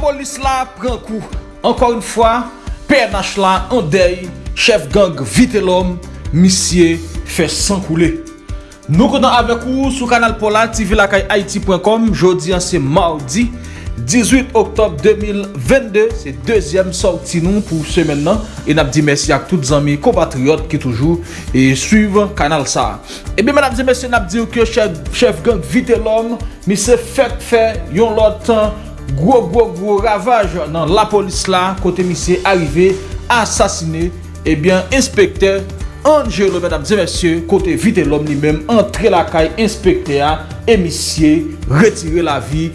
polis la pren kou. Ankor yon fwa, PNH la an dey, chef gang vite lom, misye fè san koule. Nou konan avek ou sou kanal Pola TV lakay Haiti.com Jodi an se mardi 18 oktob 2022 Se dezyem sorti nou pou semen nan E nap di mersi ak tout zami kompatriot ki toujou E suiv kanal sa Ebe menap di mersi nap di ou ke chef, chef gang vite lom Mi se fek yon lot tan gwo gwo gwo ravaj nan la polis la kote misye arrive asasine ebyen inspektè Angelo mèdames et mèsyè kote vite l'om li mèm entre la kay inspektè a e misye retire la vi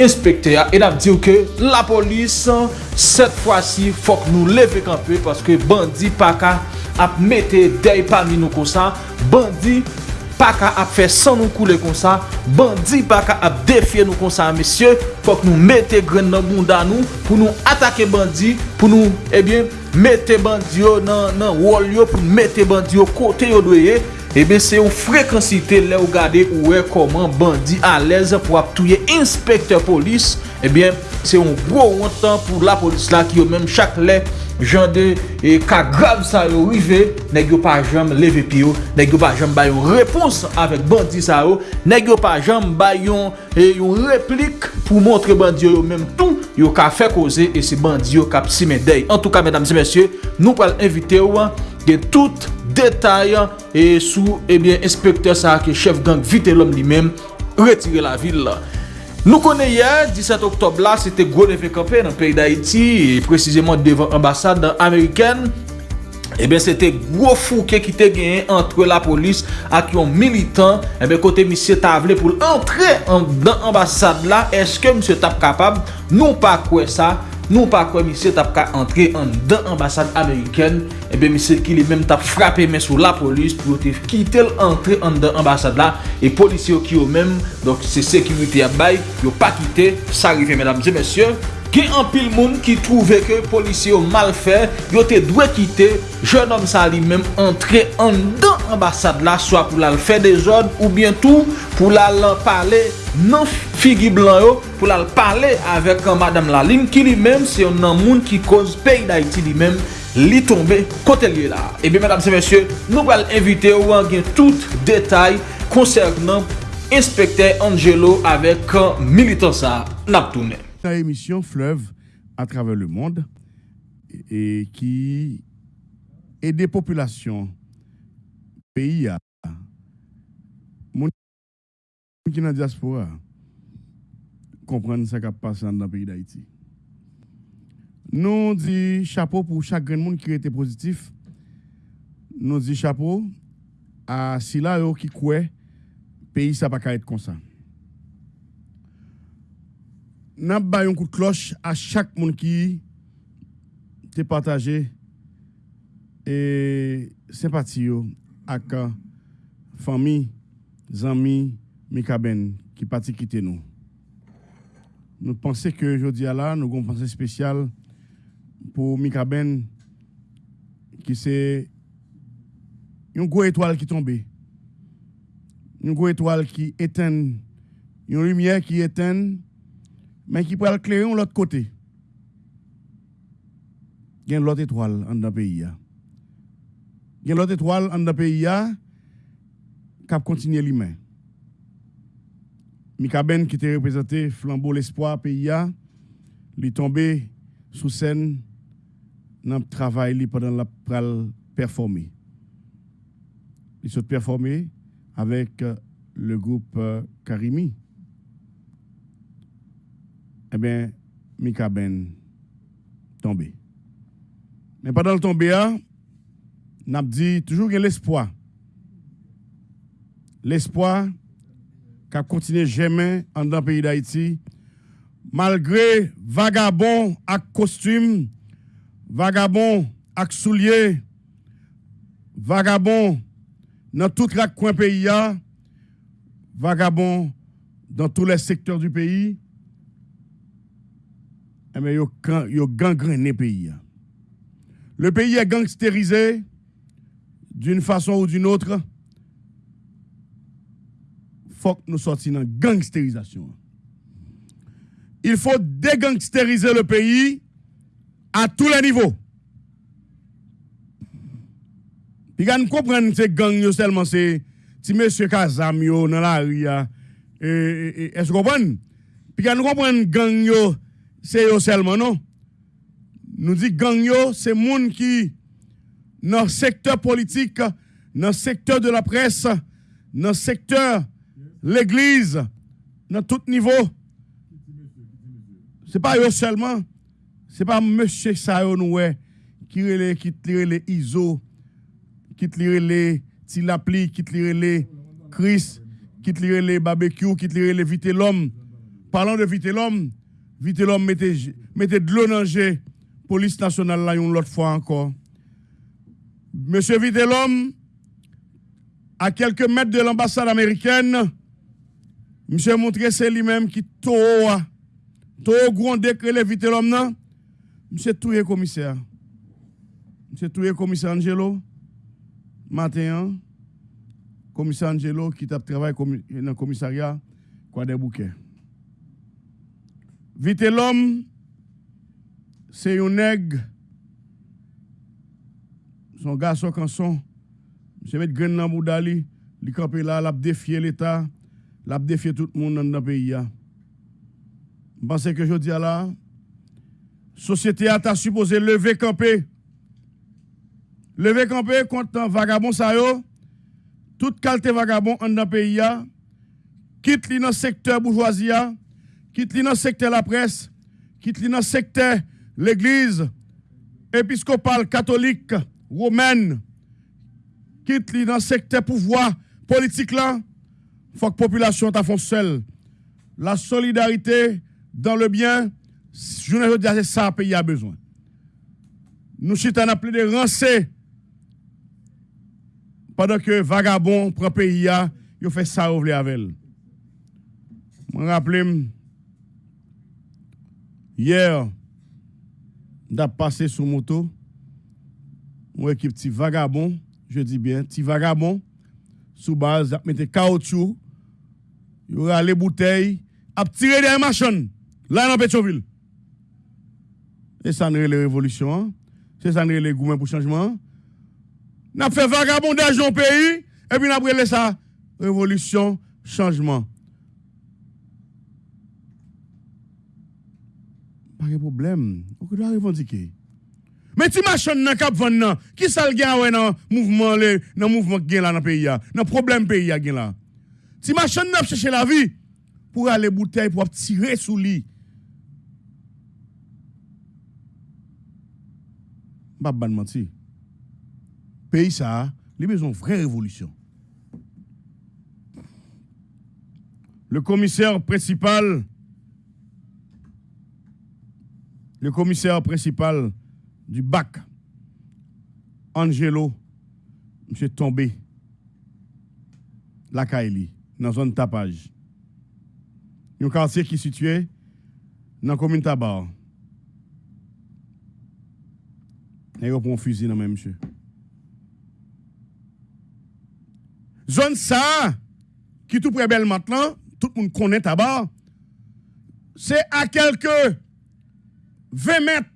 inspektè a e dam diw ke la polis set fwa si fok nou leve kampe paske bandi paka ap mette dey pa mi nou konsa bandi pa ka ap fè san nou koule kon sa, bandi pa ka ap defye nou kon sa, mesye, fòk nou mette gren nan bunda nou, pou nou atake bandi, pou nou, ebyen, mette bandi yo nan, nan wol yo, pou nou mette bandi yo kote yo doye, ebyen, se yon frekansite le ou gade ou e koman bandi alèz pou ap touye inspektor polis, ebyen, se yon gro wantan pou la polis la ki yo menm chak lè, jan de e, ka grav sa yo rive, neg yo pa jam leve piyo, neg yo pa jam bayon repons avèk bandi sa yo, neg yo pa jam bayon e, yon replik pou montre bandi yo yo menm tou, yo ka fè koze e se bandi yo kap si medey. En tou ka, mèdames et mèsyè, nou pal invite yo de tout detay e sou, ebyen, inspektè sa ke chef gang vite lom li menm retire la vil la. Nou konen yè, 17 oktob la, se te gwo leve kampen nan peyi d'Haïti, precizeman devan ambasade Ameriken, Ebe, eh se te gwo fouke ki te genye entre la polis ak yon militant, ebe, eh kote misye tavle pou l'entre an, dan ambasade la, eske misye tap kapab, nou pa kwe sa, nou pa kwe misye tap ka entre an dan ambasade Ameriken, eh ebe misye ki li menm tap frape men sou la polis pou yo te kitel entre an dan ambasade la, e polisye yo ki yo menm, donk se sekimite ya bay, yo pa kite, sa rive menamze mesye, Gen an pil moun ki trouve ke polisye yo mal fè, yo te dwe kite, jen om sa li menm entre an dan ambasade la, swa pou lal fè de zon, ou bientou pou lal pale nan figi blan yo, pou lal pale avek an madame la lim, ki li menm se yon nan moun ki koz peyi da iti li menm, li tombe kote liye la. Eh Ebe, madame se monsye, nou pal evite ou an gen tout detay konsernan inspektè Angelo avek militansa nap tounen. Sa émission Fleuve à travers le monde et qui est des populations pays à qui dans diaspora comprendre ce qui passe dans le pays d'Haïti. Nous disons chapeau pour chaque grand monde qui était positif. Nous disons chapeau à Sila qui croit pays ça pas être comme ça. Nous avons un coup de cloche à chaque monde qui te partagé et sympathie avec famille, amis, Mikaben qui parti quitter nous. Nous pensons que aujourd'hui là, nous avons une pensée spéciale pour Mikaben qui c'est une grosse étoile qui tombe. Une grosse étoile qui éteint, une lumière qui éteint mais qui peut éclairer de l'autre côté. Il y a l'autre étoile dans le pays. Il y a l'autre étoile dans le pays qui a continué l'humain. Ben qui était représenté flambeau l'espoir pays, est tombé sous scène dans le travail pendant la performer. Il s'est performé avec euh, le groupe euh, Karimi eh bien, Mika Ben tombé. Mais pendant le tombé, n'a dit toujours qu'il l'espoir. L'espoir qu'a continué jamais en dans le pays d'Haïti, malgré vagabond à costume, vagabond à souliers, vagabond dans tout le coin pays, vagabond dans tous les secteurs du pays, eh bien, yo gangrené le pays. Le pays est gangstérisé d'une façon ou d'une autre. Faut que nous sortions dans gangstérisation. il faut dégangsteriser le pays à tous les niveaux. Puis quand nous comprenons que ces gangs seulement c'est si monsieur Kazam dans la rue est-ce que vous comprenez? Puis quand nous comprenons yo c'est yo seulement non? Nous dit gang yo c'est monde qui dans le secteur politique, dans le secteur de la presse, dans le secteur l'église, dans tout niveau. Ce n'est pas eux seulement, ce n'est pas monsieur Sayo qui relève qui les ISO, qui les Tilapli, qui les Chris, qui les barbecue, qui les vite l'homme. Parlons de vite l'homme, vite l'homme mettez, de l'eau dans police nationale là une autre fois encore. Monsieur Vitelhomme, à quelques mètres de l'ambassade américaine, monsieur montré c'est lui-même qui tout tout grand décret le Vitelhomme non, monsieur touye commissaire. Monsieur touye commissaire Angelo matin commissaire Angelo qui t'a travaillé dans le commissariat quoi des bouquets. Vitelhomme c'est un nègre. Son garçon quand son, je mettre grain dans boudali, li campé là, l'a défier l'état, l'a défier tout le monde dans le pays Je pense que je dis là société a ta supposé lever camper. Lever camper contre vagabond ça yo, toute qualité vagabond dans le pays quitte li dans secteur bourgeoisie, quitte li dans la presse, quitte li dans l'église épiscopale catholique romaine quitte dans le secteur pouvoir politique là, faut que la population ta seule. La solidarité dans le bien, je ne veux dire c'est ça pays a besoin. Nous sommes appelés de rancer pendant que vagabond prend pays a, il fait ça avec. Je rappelle hier, j'ai passé sur moto mon équipe petit vagabond, je dis bien, petit vagabond, sous base, mettre caoutchouc, il y aura les bouteilles, à tirer des machines, là dans Pétionville. Et ça n'est les révolutions, hein. c'est ça n'est les gouvernements pour changement. N'a fait vagabondage dans le pays, et puis n'a brûlé ça, révolution, changement. Pas de problème, on doit revendiquer. Mais tu machine dans cap nan, qui ça le gagne dans mouvement le dans mouvement qui là dans pays dans problème pays là. Tu machine n'a chercher la vie pour aller bouteille pour tirer sous lit. Pas ban menti. Pays ça, il besoin vraie révolution. Le commissaire principal le commissaire principal du bac, Angelo, monsieur tombé, la Kaili, dans la zone tapage. Un quartier qui est situé dans la commune Tabar. Il a un fusil dans même monsieur. Zone ça, qui est tout près belle maintenant, tout le monde connaît Tabar, c'est à quelques 20 mètres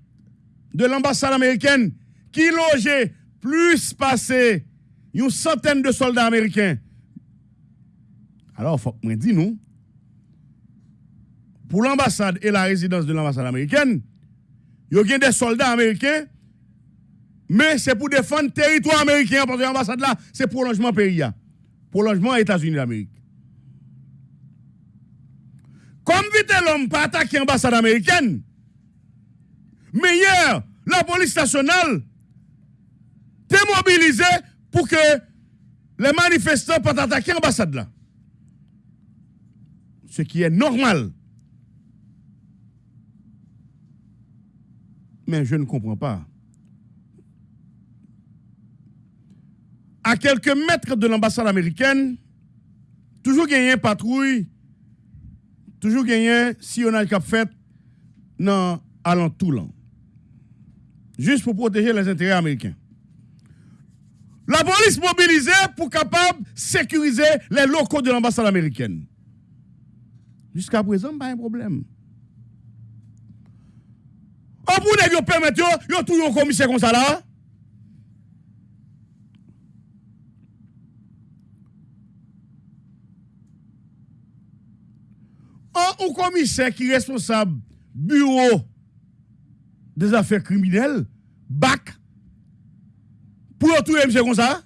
de l'ambassade américaine qui logeait plus passé une centaine de soldats américains. Alors, faut que dise, nous, pour l'ambassade et la résidence de l'ambassade américaine, il y a des soldats américains, mais c'est pour défendre le territoire américain, parce que l'ambassade là, c'est pour logement pays. Prolongement États-Unis d'Amérique. Comme vite l'homme pas attaquer l'ambassade américaine, meilleur, la police nationale mobilisée pour que les manifestants puissent attaquer l'ambassade là. Ce qui est normal. Mais je ne comprends pas. À quelques mètres de l'ambassade américaine, toujours gagné patrouille, toujours gagné si on a le fait dans alentour juste pour protéger les intérêts américains. La police mobilisée pour capable sécuriser les locaux de l'ambassade américaine. Jusqu'à présent, pas un problème. On pour nèg yo permettre yo, tout yon commissaire comme ça là. Un commissaire qui est responsable bureau des affaires criminelles, bac, pour tout monsieur comme ça.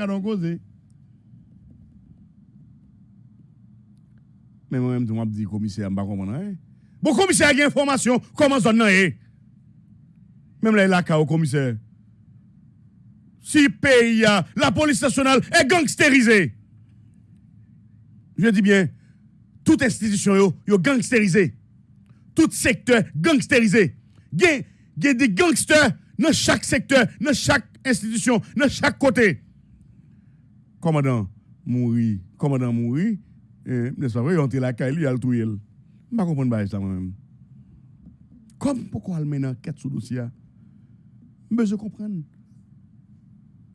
Allons causer. Mais moi-même, je me dis commissaire, je ne comprends pas. Bon, commissaire a une information, comment ça est Même là, il a au commissaire. Si pays, la police nationale est gangsterisée. Je dis bien, toute institution yo, yo gangsterisé. Tout secteur gangsterisé. Il y a des gangsters dans chaque secteur, dans chaque institution, dans chaque côté. Commandant mouri, commandant mouri, eh, n'est-ce pas vrai, il la caille, il a le tout. Je ne comprends pas ça moi-même. Comme pourquoi elle mène enquête sur le dossier? Je comprends.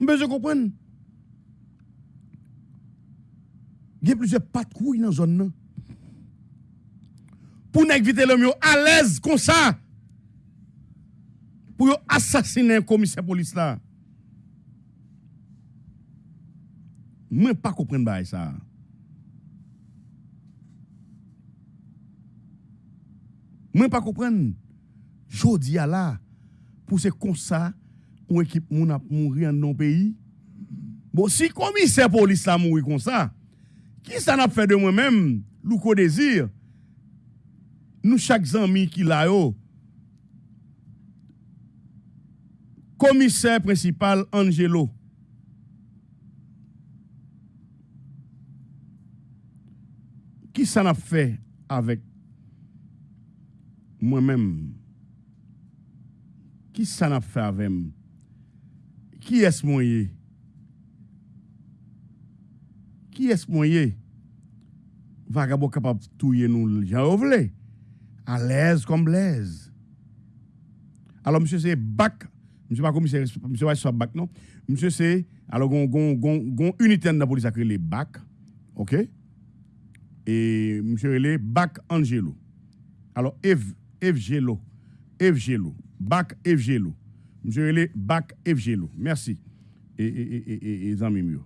Je comprends. Il y a plusieurs pattes couilles dans la zone pour éviter l'homme à l'aise comme ça. Pour assassiner un commissaire police là. Moi pas comprendre ça. Moi pas comprendre. Jodi à là pour c'est comme ça une équipe a mourir dans nos pays. Bon si commissaire police là mourir comme ça qui ça n'a fait de moi-même? Louko désir nous chaque ami qui l'a yo commissaire principal Angelo. Qui ça n'a fait avec moi-même? Qui ça n'a fait avec moi qui est-ce moi qui est-ce moi vagabond capable de touiller nous j'en voulais à l'aise comme blaise. Alors, monsieur, c'est bac. Monsieur, pas commissaire, monsieur, pas sur bac, non? Monsieur, c'est. Alors, gon, gon, gon unité de la police a créé les bac. OK? Et monsieur, il est bac Angelo. Alors, Eve, Eve Gelo. Eve Gelo. Bac Eve Gelo. Monsieur, il est bac Eve Gelo. Merci. Et, et, et, et, amis mieux.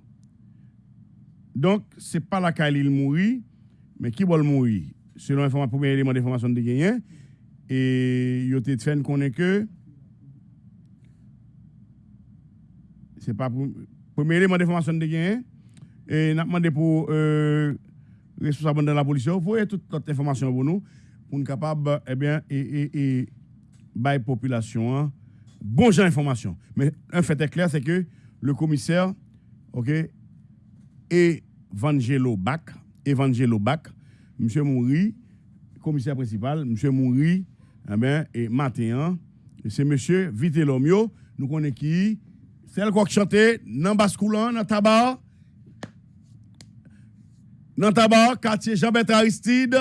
Donc, c'est pas la qu'il mourit, mais qui va mourir? Selon le premier élément d'information de gagné, et il a été fait qu'on que c'est pas pour premier élément d'information de gagné, et n'a demandé pour euh, responsable de la police, voyez toute cette information pour nous, pour nous capable, eh bien, et, et, et, la population, hein, bon genre d'information. Mais un fait est clair, c'est que le commissaire, ok, Evangelo Bach, Evangelo Bach, M. Mouri, commissaire principal, M. Mouri, eh ben, et matin, c'est M. Vitelomio, nous connaissons qui, c'est le qui chantait dans Bascoulan, dans Tabar, dans Tabar, quartier Jean-Bertrand Aristide,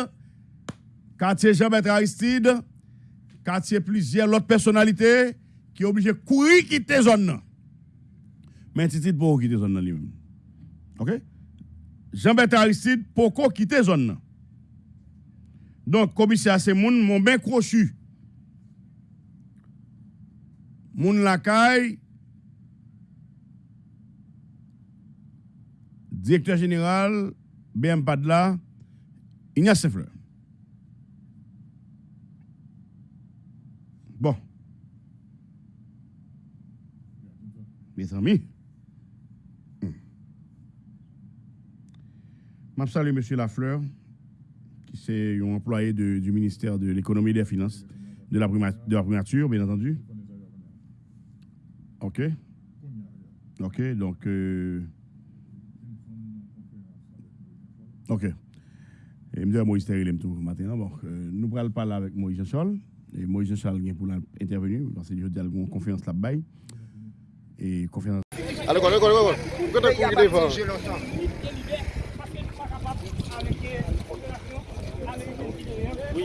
quartier Jean-Bertrand Aristide, quartier plusieurs autres personnalités qui sont obligées de courir quitter la zone. Mais c'est pour quitter la zone. OK? Jean-Bertrand Aristide, pour quitter la zone. Donc, commissaire, c'est moun, mon bien crochu. Moun lakay, directeur général, BM Padla, Ignace Fleur. Bon. Mes amis. Je salue M. Lafleur c'est un employé du ministère de l'économie et des finances, de la, de la primature, bien entendu. OK. OK, donc. Euh, OK. Et me Moïse Terry tout matin. Bon, euh, nous allons parler avec Moïse Jean-Charles. Et Moïse Jean-Charles vient pour intervenir parce que je dis une conférence là-bas. Et conférence. Allez, allez, allez, allez. Nou pa vle neokolonyalisme. Nou pa vle krim de gangsterizasyon. Yo la kay yo. Moun ki bay kop yo, yo la kay yo. E nou men pou nou ti,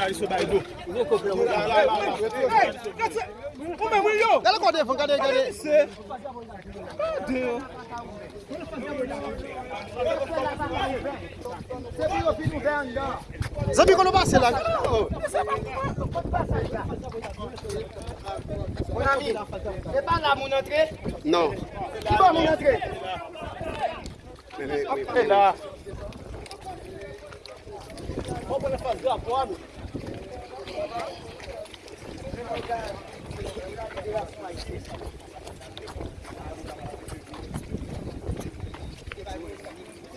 jounalist yo bay do. Ou men mwen yo? Gade kote fon, gade, gade. Se. Gade yo. Zabi kono base la. Mon ami, e pa la moun entre? Non. Ki pa moun entre? Ok la. Ou pou ne faz grapou a nou?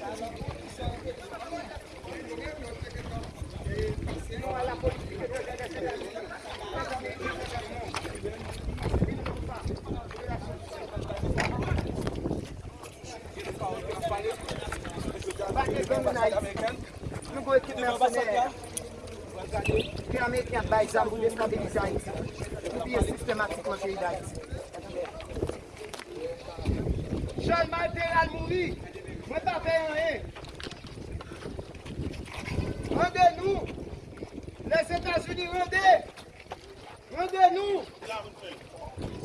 Thank you. sa pou destabilize Haiti. Pou biye sistematik nan peyi d'Haiti. Chol Malteral mouri, mwen pa fè an e. Rende nou, les Etats-Unis rende. Rende nou.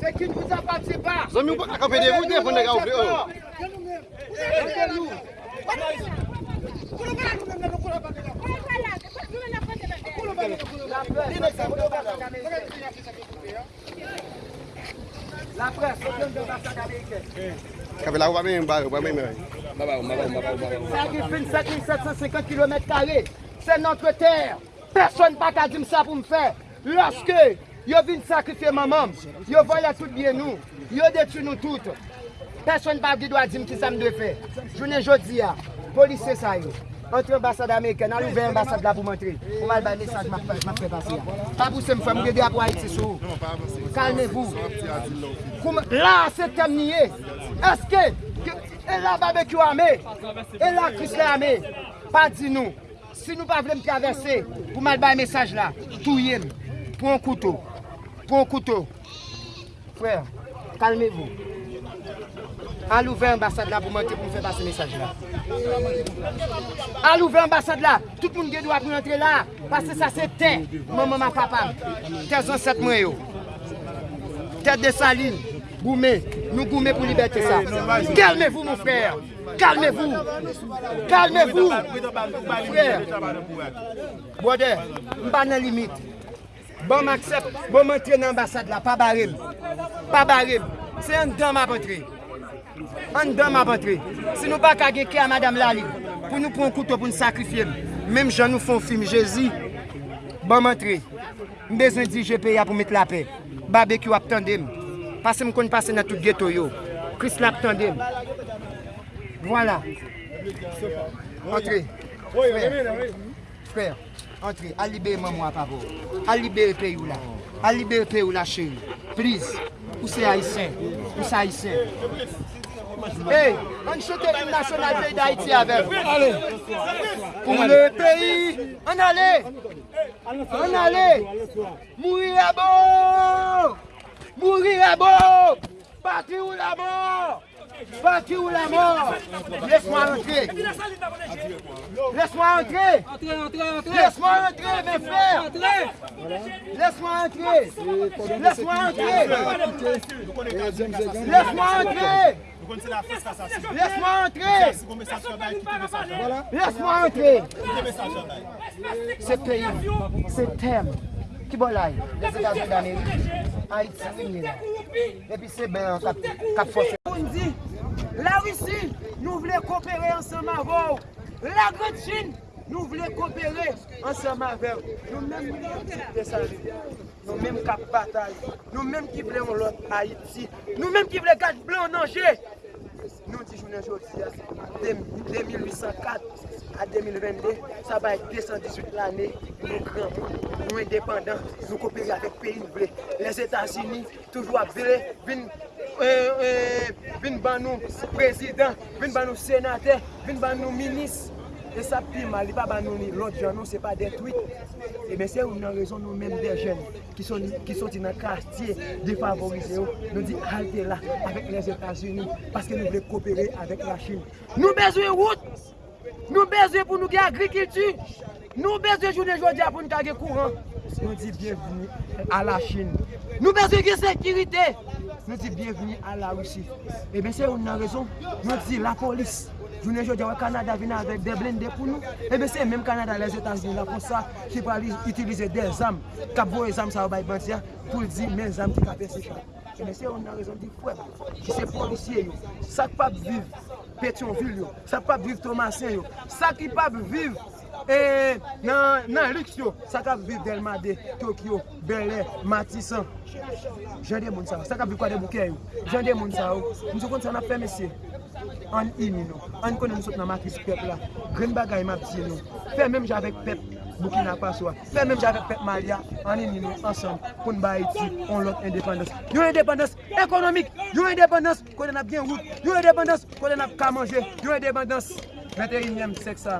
Se ki nou sa pati pa. Zon mi ou pa kape de voute pou nega ou pe ou. Rende nou. Rende nou. La pres, yo gen de basak Ameriken. Kabe la ou ba men yon barou, ba men men. Ba barou, ba barou, ba barou. Sa ki fin 5750 km kare, se notre ter. Person pa ka dim sa pou m fe. Lorske yo vin sakrifye mamam, yo voye tout bien nou, yo detu nou tout. Person pa ki do a dim ki sa m de fe. Jounen jodi ya, polise sa yo. entre ambassade Ameriken, an louve ambassade la pou montre. Ou mal bay mesaj ma pre basi ya. Pa pou se m fèm gede apwa iti sou. Kalmevou. La se temniye. Eske, e la barbekyou ame, e la krisle ame, pa di nou. Si nou pa vlem travesse, ou mal bay mesaj la, touye m. Pon koutou. Pon koutou. Frère, kalmevou. Al ouve ambasade la pou mante pou mwen fè basse mesaj la. Al ouve ambasade la, tout moun gen do ap mwen entre la, pase sa se te, mwen mwen ma papam, te zon set mwen yo. Te de salin, goume, nou goume pou liberte sa. Kalmevou moun frèr, kalmevou, kalmevou, frèr. Bode, mba nan limit. Bon m'aksep, bon m'entre nan ambasade la, pa barib, pa barib, se yon dam ap entre. an dan ma batre. Si nou pa kage ke a madame Lali, pou nou pon koutou pou nou sakrifye. Mem jan nou fon film, je zi, ban matre. Mbezon di je peya pou met la pe. Babek yo ap tendem. Pase m kon pase nan tout ghetto yo. Kris la ap tendem. Voilà. Entrez. Frère, frère entrez. A libere maman pa bo. A libere pe ou la. A libere pe ou la chéri. Prise. Ou se haïsien. Ou se haïsien. Hey, an chote l'hymne national pays d'Haïti avec. Allez. Pour le pays, on allait. On allait. Mourir à bon. Mourir à bon. Partir ou la mort. Partir ou la mort. Laisse-moi entrer. Laisse-moi entrer. Laisse-moi entrer, mes frères. Laisse-moi entrer. Laisse-moi entrer. Laisse-moi entrer. kon se la fos kasa si. Yes mwen entre. Si kon mesaj yon day, ki te mesaj yon day. Yes mwen entre. Ki te mesaj yon day. Se peyi, se tem. Ki bolay, les Etats-Unis d'Amerik, Haïti winye la. Epi se ben an kap fos. La Russie, nou vle kopere ansama vou. La Grande Chine, nou vle kopere ansama vou. Nou men mwen ansama vou. Nou menm kap batay, nou menm ki vle on lot Haiti, nou menm ki vle gaj blan nanje, nou di jounen jodi ya, 2804 a 2022, sa bay 218 l'anè, nou gran moun, nou indépendant, nou kopere avèk peyi nou vle. Les Etats-Unis, toujou ap vle, vin... vin ban euh, euh, nou prezident, vin ban nou senatè, vin ban nou minis, E sa pi mal, li pa ban nou ni lot jan nou, se pa detwit. E ben se ou nan rezon nou menm de jen, ki son ti nan kastye defavorize yo, oh. nou di halte la, avèk les Etats-Unis, paske nou vle kopere avèk la Chine. Nou bezwe wout, nou bezwe pou nou ge agrikiltu! nou bezwe jounen jodia pou nou kage kouran. Nou di bienveni a la Chine. Nou bezwe ge sekirite, nou di bienveni a la Roussi. E eh ben se ou nan rezon, nou di la polis. Jounen jodi wè Kanada vina avèk de blende pou nou, ebe eh se mèm Kanada les Etats-Unis la pou sa, ki pa li itilize de zam, kap vo e zam sa wè bay bantia, pou li di men zam ki kapè se chan. Ebe se yon nan rezon di fweb, ki se polisye yo, sak pap viv Petionville yo, sak pap viv Thomasin yo, sak ki pap viv e, eh, nan, nan Lux yo, sak pap viv Delmade, Tokyo, Belè, Matissan, jen de moun sa yo, sak pap viv kwa de bouke yo, Jende moun sa yo, msou kon sa na fè mesye. an imi nou, an konen sot nan matris pep la, gren bagay map di nou, fè mèm javek pep Bukina Paswa, fè mèm javek pep Malia, an imi nou, ansan, kon ba iti, on lot independence. Yon independence ekonomik, yon independence konen ap gen wout, yon independence konen ap ka manje, yon independence, 21èm seksa.